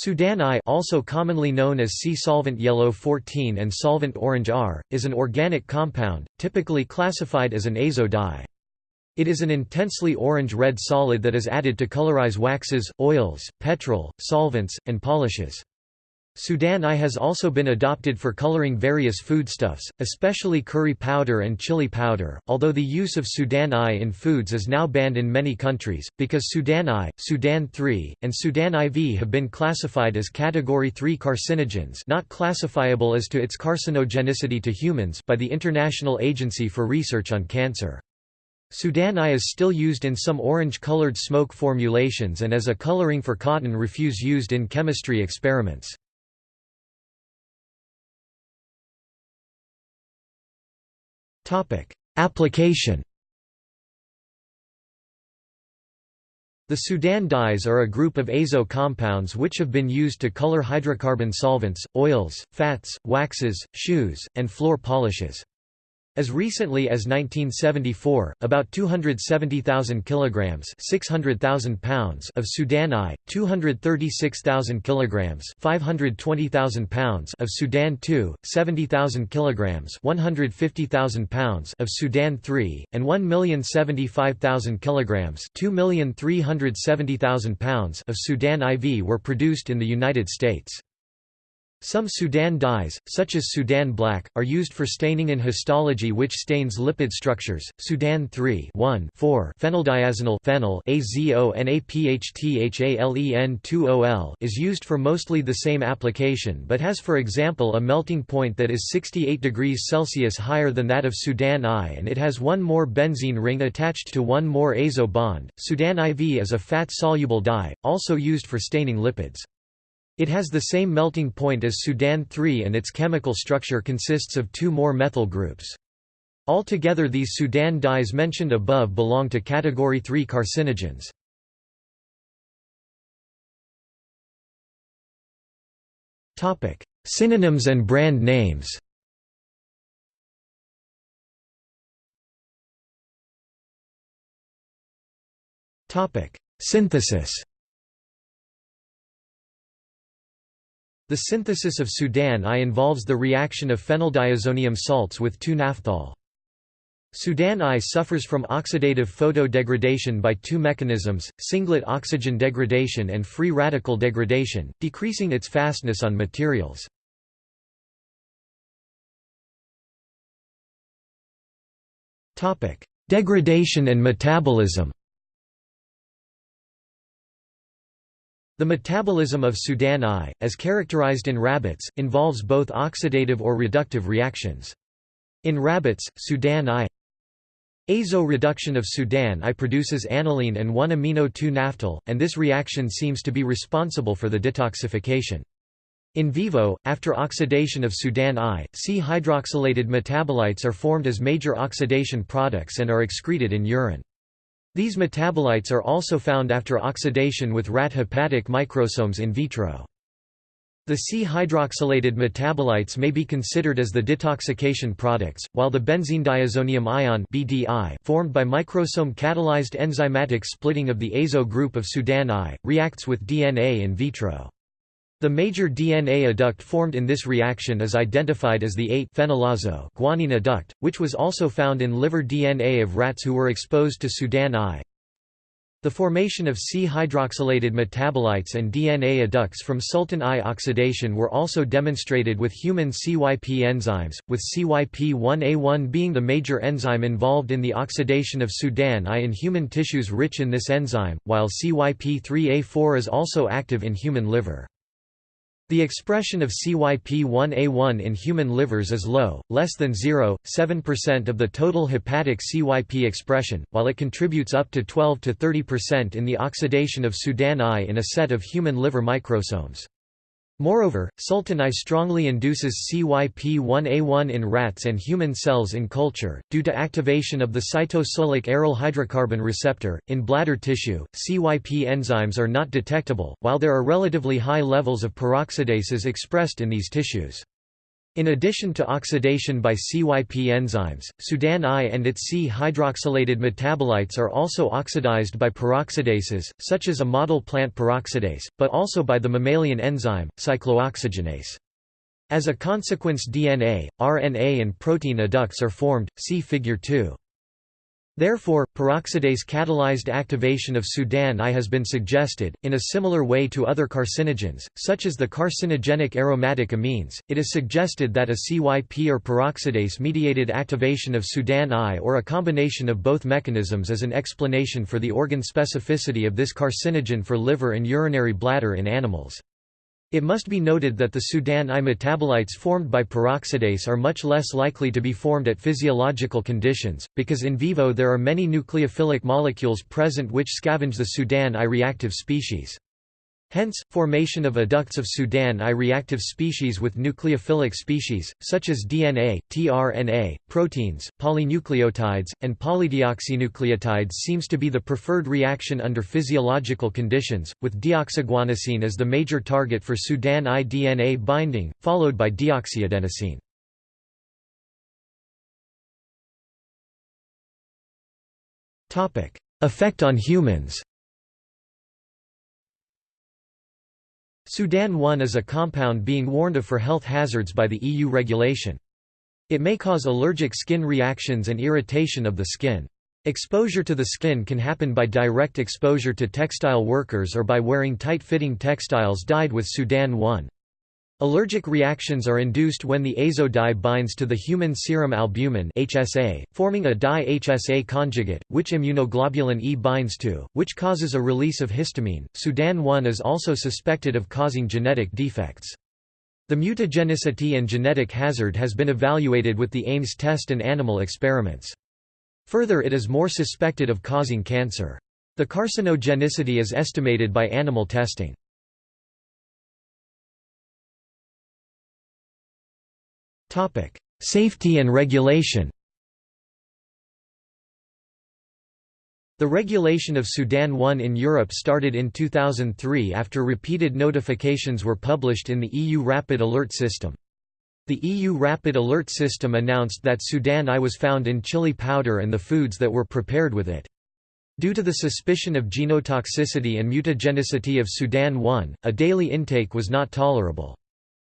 Sudan I also commonly known as C-solvent yellow 14 and solvent orange R, is an organic compound, typically classified as an azo dye. It is an intensely orange-red solid that is added to colorize waxes, oils, petrol, solvents, and polishes. Sudan I has also been adopted for coloring various foodstuffs, especially curry powder and chili powder, although the use of Sudan I in foods is now banned in many countries, because Sudan I, Sudan III, and Sudan IV have been classified as Category 3 carcinogens not classifiable as to its carcinogenicity to humans by the International Agency for Research on Cancer. Sudan I is still used in some orange-colored smoke formulations and as a coloring for cotton refuse used in chemistry experiments. Application The Sudan dyes are a group of azo compounds which have been used to color hydrocarbon solvents, oils, fats, waxes, shoes, and floor polishes. As recently as 1974, about 270,000 kilograms (600,000 pounds) of Sudan I, 236,000 kilograms (520,000 pounds) of Sudan II, 70,000 kilograms (150,000 pounds) of Sudan III, and 1,075,000 kilograms (2,370,000 pounds) of Sudan IV were produced in the United States. Some Sudan dyes, such as Sudan black, are used for staining in histology which stains lipid structures. Sudan 3 1 4 phenyldiazenyl phenyl AZONAPHTHALEN2OL is used for mostly the same application but has for example a melting point that is 68 degrees Celsius higher than that of Sudan I and it has one more benzene ring attached to one more azo bond. Sudan IV is a fat-soluble dye, also used for staining lipids. It has the same melting point as Sudan 3 and its chemical structure consists of two more methyl groups. Altogether these Sudan dyes mentioned above belong to category 3 carcinogens. Topic: Synonyms and brand names Topic: Synthesis The synthesis of Sudan I involves the reaction of phenyldiazonium salts with 2-naphthol. Sudan I suffers from oxidative photodegradation by two mechanisms, singlet oxygen degradation and free radical degradation, decreasing its fastness on materials. Degradation and metabolism The metabolism of Sudan I, as characterized in rabbits, involves both oxidative or reductive reactions. In rabbits, Sudan I Azo reduction of Sudan I produces aniline and 1-amino-2-naphthol, and this reaction seems to be responsible for the detoxification. In vivo, after oxidation of Sudan I, C-hydroxylated metabolites are formed as major oxidation products and are excreted in urine. These metabolites are also found after oxidation with rat hepatic microsomes in vitro. The C-hydroxylated metabolites may be considered as the detoxification products, while the benzene-diazonium ion (BDI) formed by microsome-catalyzed enzymatic splitting of the azo group of Sudan I, reacts with DNA in vitro. The major DNA adduct formed in this reaction is identified as the 8-phenylazo guanine adduct, which was also found in liver DNA of rats who were exposed to Sudan I. The formation of C-hydroxylated metabolites and DNA adducts from Sultan I oxidation were also demonstrated with human CYP enzymes, with CYP1A1 being the major enzyme involved in the oxidation of Sudan I in human tissues rich in this enzyme, while CYP3A4 is also active in human liver. The expression of CYP1A1 in human livers is low, less than 0.7% of the total hepatic CYP expression, while it contributes up to 12 to 30% in the oxidation of Sudan I in a set of human liver microsomes. Moreover, Sultan I strongly induces CYP1A1 in rats and human cells in culture, due to activation of the cytosolic aryl hydrocarbon receptor. In bladder tissue, CYP enzymes are not detectable, while there are relatively high levels of peroxidases expressed in these tissues. In addition to oxidation by CYP enzymes, Sudan I and its C-hydroxylated metabolites are also oxidized by peroxidases, such as a model plant peroxidase, but also by the mammalian enzyme, cyclooxygenase. As a consequence DNA, RNA and protein adducts are formed, see Figure 2. Therefore, peroxidase-catalyzed activation of Sudan I has been suggested, in a similar way to other carcinogens, such as the carcinogenic aromatic amines. It is suggested that a CYP or peroxidase-mediated activation of Sudan I or a combination of both mechanisms is an explanation for the organ specificity of this carcinogen for liver and urinary bladder in animals. It must be noted that the Sudan I metabolites formed by peroxidase are much less likely to be formed at physiological conditions, because in vivo there are many nucleophilic molecules present which scavenge the Sudan I reactive species. Hence, formation of adducts of Sudan I reactive species with nucleophilic species, such as DNA, tRNA, proteins, polynucleotides, and polydeoxynucleotides seems to be the preferred reaction under physiological conditions, with deoxyguanosine as the major target for Sudan I DNA binding, followed by deoxyadenosine. Effect on humans Sudan 1 is a compound being warned of for health hazards by the EU regulation. It may cause allergic skin reactions and irritation of the skin. Exposure to the skin can happen by direct exposure to textile workers or by wearing tight-fitting textiles dyed with Sudan 1. Allergic reactions are induced when the azo dye binds to the human serum albumin HSA, forming a di-HSA conjugate, which immunoglobulin E binds to, which causes a release of histamine. Sudan 1 is also suspected of causing genetic defects. The mutagenicity and genetic hazard has been evaluated with the Ames test and animal experiments. Further it is more suspected of causing cancer. The carcinogenicity is estimated by animal testing. Safety and regulation The regulation of Sudan 1 in Europe started in 2003 after repeated notifications were published in the EU Rapid Alert System. The EU Rapid Alert System announced that Sudan I was found in chili powder and the foods that were prepared with it. Due to the suspicion of genotoxicity and mutagenicity of Sudan 1, a daily intake was not tolerable.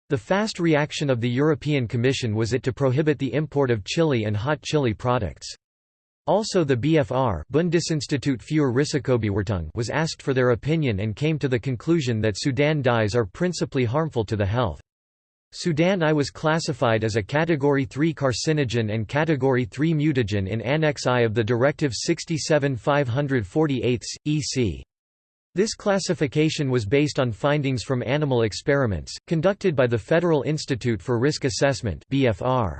The fast reaction of the European Commission was it to prohibit the import of chili and hot chili products. Also the BFR Bundesinstitut für Risikobewertung was asked for their opinion and came to the conclusion that Sudan dyes are principally harmful to the health. Sudan I was classified as a Category 3 carcinogen and Category 3 mutagen in Annex I of the Directive 67 548 EC. This classification was based on findings from animal experiments, conducted by the Federal Institute for Risk Assessment BFR.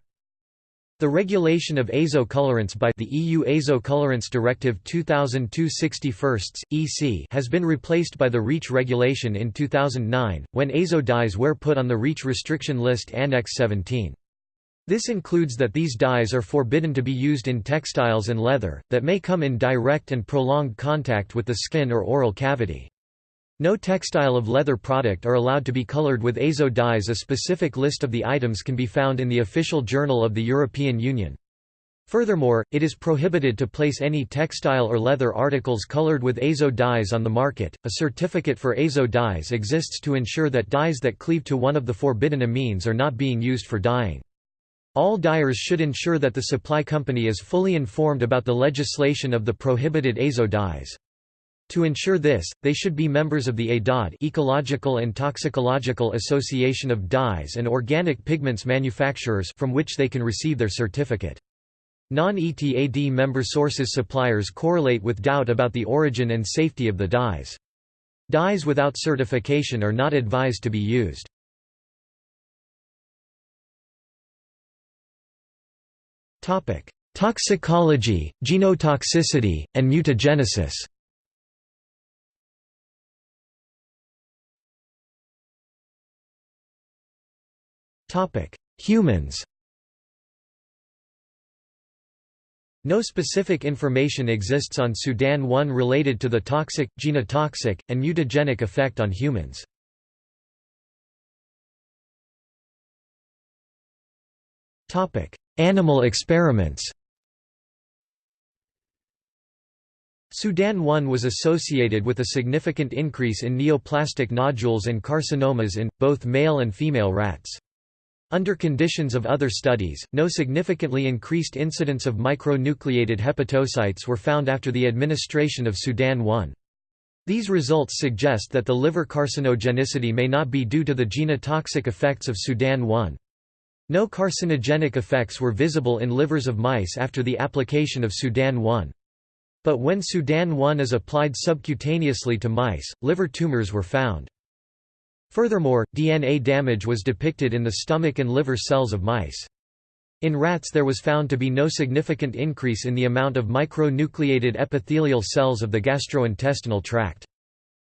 The regulation of azo colorants by the EU Azo Colorants Directive 2002/61 EC has been replaced by the REACH regulation in 2009, when azo dyes were put on the REACH restriction list Annex 17. This includes that these dyes are forbidden to be used in textiles and leather, that may come in direct and prolonged contact with the skin or oral cavity. No textile of leather product are allowed to be colored with azo dyes A specific list of the items can be found in the official journal of the European Union. Furthermore, it is prohibited to place any textile or leather articles colored with azo dyes on the market. A certificate for azo dyes exists to ensure that dyes that cleave to one of the forbidden amines are not being used for dyeing. All dyers should ensure that the supply company is fully informed about the legislation of the prohibited azo dyes. To ensure this, they should be members of the EDAD Ecological and Toxicological Association of Dyes and Organic Pigments Manufacturers from which they can receive their certificate. Non-ETAD member sources suppliers correlate with doubt about the origin and safety of the dyes. Dyes without certification are not advised to be used. Toxicology, genotoxicity, and mutagenesis. Humans. No specific information exists on Sudan 1 related to the toxic, genotoxic, and mutagenic effect on humans. Animal experiments Sudan 1 was associated with a significant increase in neoplastic nodules and carcinomas in, both male and female rats. Under conditions of other studies, no significantly increased incidence of micronucleated hepatocytes were found after the administration of Sudan 1. These results suggest that the liver carcinogenicity may not be due to the genotoxic effects of Sudan 1. No carcinogenic effects were visible in livers of mice after the application of Sudan 1. But when Sudan 1 is applied subcutaneously to mice, liver tumors were found. Furthermore, DNA damage was depicted in the stomach and liver cells of mice. In rats there was found to be no significant increase in the amount of micronucleated epithelial cells of the gastrointestinal tract.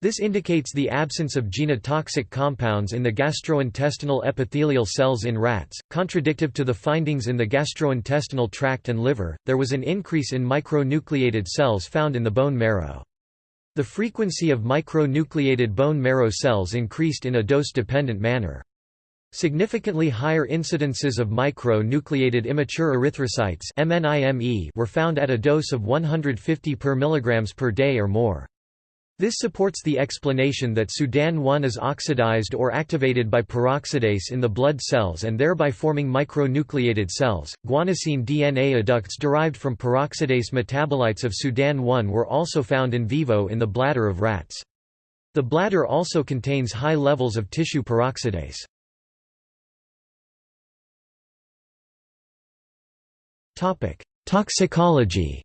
This indicates the absence of genotoxic compounds in the gastrointestinal epithelial cells in rats. Contradictive to the findings in the gastrointestinal tract and liver, there was an increase in micronucleated cells found in the bone marrow. The frequency of micronucleated bone marrow cells increased in a dose-dependent manner. Significantly higher incidences of micronucleated immature erythrocytes were found at a dose of 150 per mg per day or more. This supports the explanation that Sudan-1 is oxidized or activated by peroxidase in the blood cells and thereby forming micronucleated cells. Guanosine DNA adducts derived from peroxidase metabolites of Sudan-1 were also found in vivo in the bladder of rats. The bladder also contains high levels of tissue peroxidase. Topic: Toxicology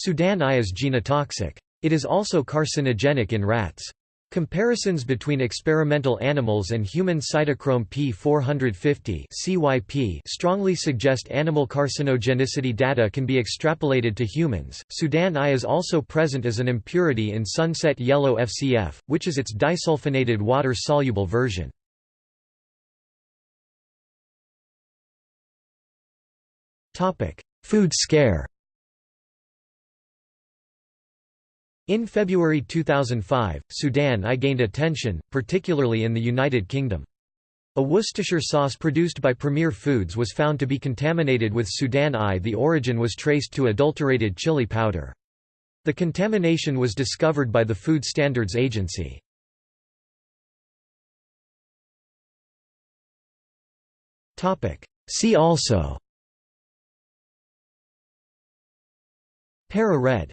Sudan I is genotoxic. It is also carcinogenic in rats. Comparisons between experimental animals and human cytochrome P450 CYP strongly suggest animal carcinogenicity data can be extrapolated to humans. Sudan I is also present as an impurity in sunset yellow FCF, which is its disulfonated water-soluble version. Food scare In February 2005, Sudan I gained attention, particularly in the United Kingdom. A Worcestershire sauce produced by Premier Foods was found to be contaminated with Sudan I. The origin was traced to adulterated chili powder. The contamination was discovered by the Food Standards Agency. See also Para red